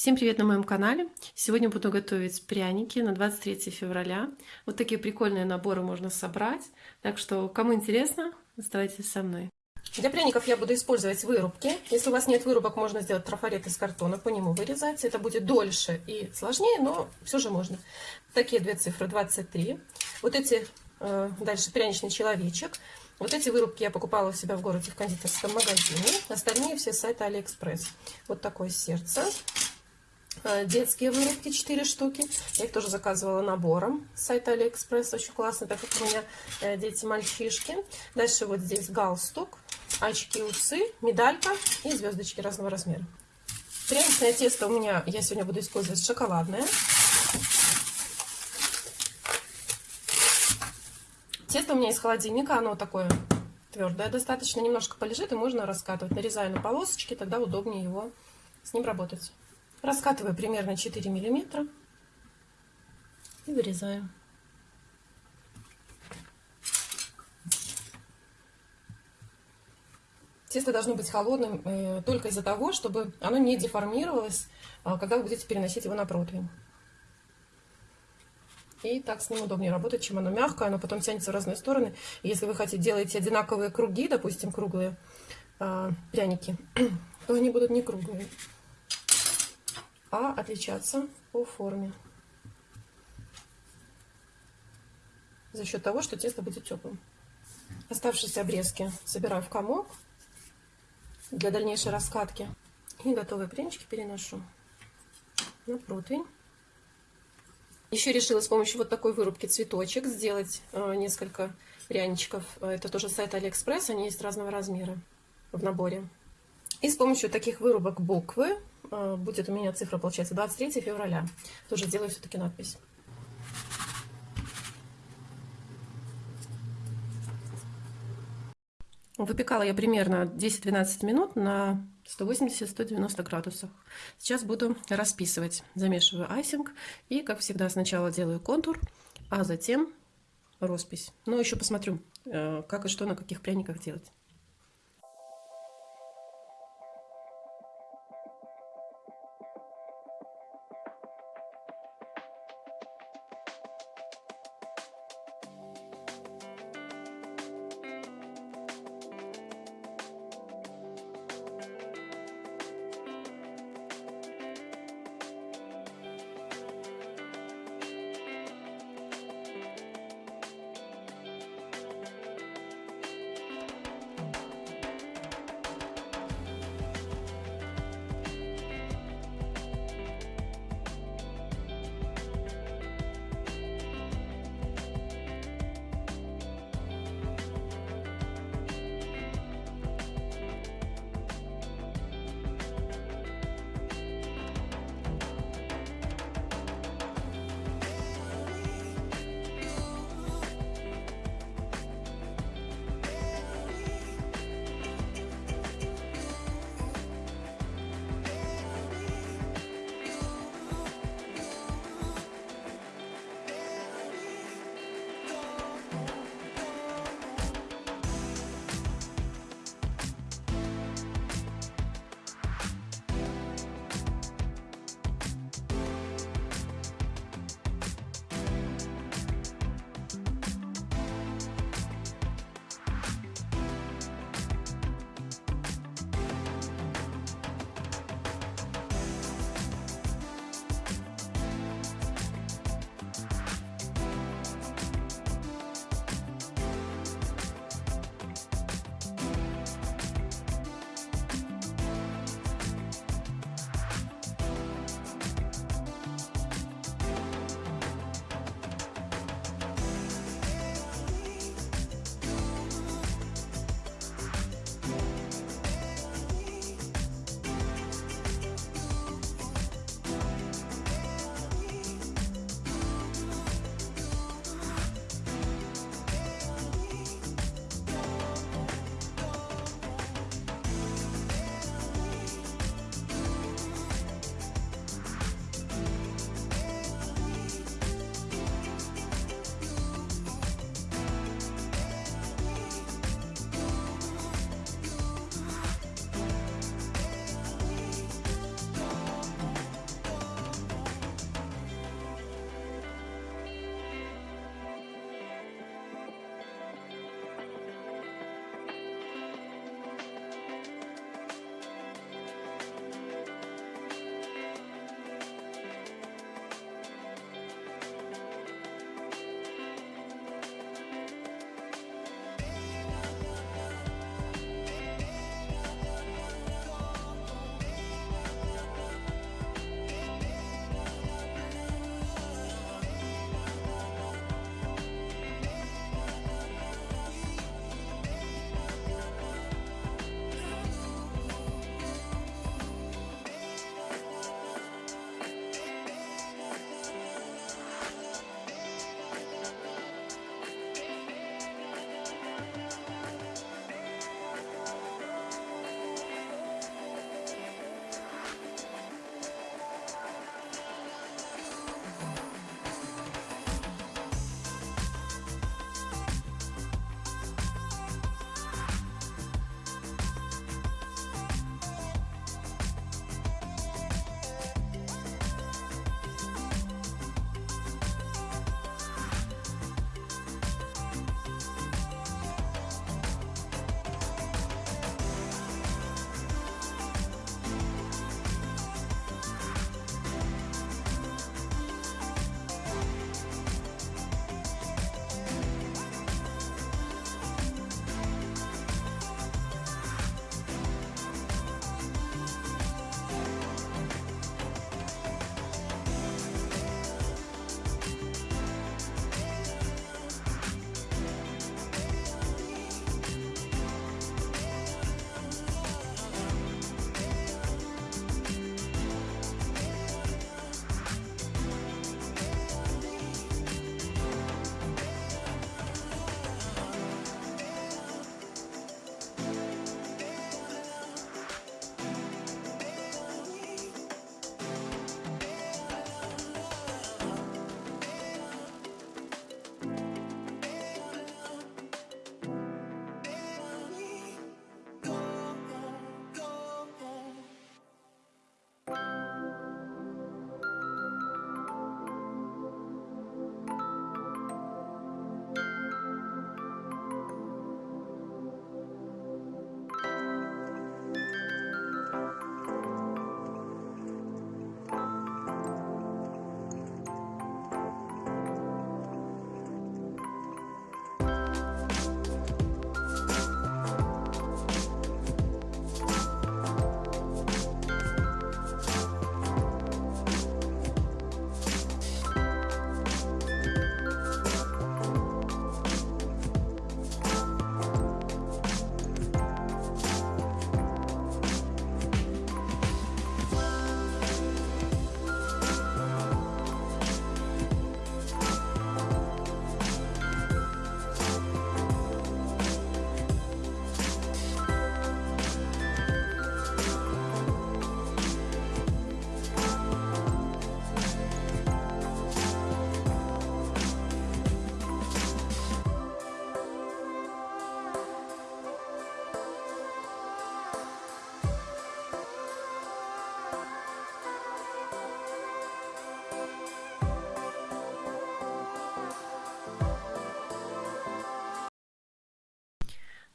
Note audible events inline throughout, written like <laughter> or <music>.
Всем привет на моем канале! Сегодня буду готовить пряники на 23 февраля. Вот такие прикольные наборы можно собрать. Так что, кому интересно, оставайтесь со мной. Для пряников я буду использовать вырубки. Если у вас нет вырубок, можно сделать трафарет из картона, по нему вырезать. Это будет дольше и сложнее, но все же можно. Такие две цифры, 23. Вот эти, э, дальше пряничный человечек. Вот эти вырубки я покупала у себя в городе в кондитерском магазине. Остальные все с сайта Алиэкспресс. Вот такое сердце. Э, детские вырубки 4 штуки. Я их тоже заказывала набором с сайта Алиэкспресс. Очень классно, так как у меня э, дети-мальчишки. Дальше вот здесь галстук, очки, усы, медалька и звездочки разного размера. Пряничное тесто у меня, я сегодня буду использовать шоколадное. Тесто у меня из холодильника, оно такое твердое достаточно. Немножко полежит и можно раскатывать. Нарезаю на полосочки, тогда удобнее его с ним работать. Раскатываю примерно 4 миллиметра и вырезаю. Тесто должно быть холодным э, только из-за того, чтобы оно не деформировалось, э, когда вы будете переносить его на противень. И так с ним удобнее работать, чем оно мягкое, оно потом тянется в разные стороны. И если вы хотите делать одинаковые круги, допустим, круглые э, пряники, <clears throat> то они будут не круглые а отличаться по форме. За счет того, что тесто будет теплым. Оставшиеся обрезки собираю в комок для дальнейшей раскатки. И готовые прянички переношу на противень. Еще решила с помощью вот такой вырубки цветочек сделать э, несколько пряничков. Это тоже сайт Алиэкспресс, они есть разного размера в наборе. И с помощью таких вырубок буквы Э, будет у меня цифра, получается, 23 февраля. Тоже сделаю все-таки надпись. Выпекала я примерно 10-12 минут на 180-190 градусах. Сейчас буду расписывать. Замешиваю айсинг и, как всегда, сначала делаю контур, а затем роспись. Но еще посмотрю, э, как и что на каких пряниках делать.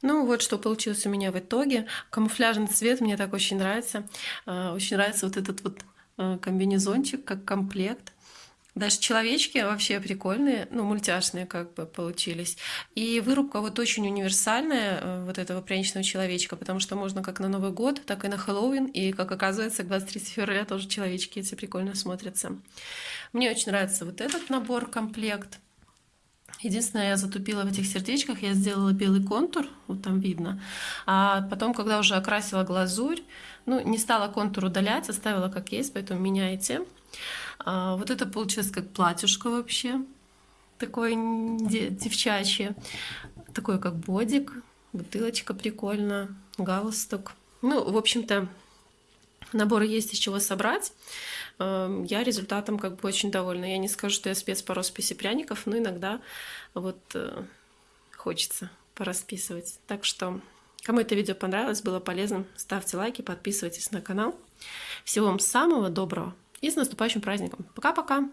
Ну вот что получилось у меня в итоге. Камуфляжный цвет мне так очень нравится. А, очень нравится вот этот вот э, комбинезончик как комплект. Даже человечки вообще прикольные, ну, мультяшные как бы получились. И вырубка вот очень универсальная э, вот этого пряничного человечка, потому что можно как на Новый год, так и на Хэллоуин, и, как оказывается, к 23 февраля тоже человечки эти прикольно смотрятся. Мне очень нравится вот этот набор, комплект. Единственное, я затупила в этих сердечках, я сделала белый контур, вот там видно. А потом, когда уже окрасила глазурь, ну, не стала контур удалять, оставила как есть, поэтому меняйте. А, вот это получилось как платьюшко вообще, такое девчачье. Такое как бодик, бутылочка прикольно, галстук. Ну, в общем-то, набор есть из чего собрать. Эм, я результатом как бы очень довольна. Я не скажу, что я спец по расписи пряников, но иногда вот э, хочется порасписывать. Так что, кому это видео понравилось, было полезным, ставьте лайки, подписывайтесь на канал. Всего вам самого доброго и с наступающим праздником. Пока-пока!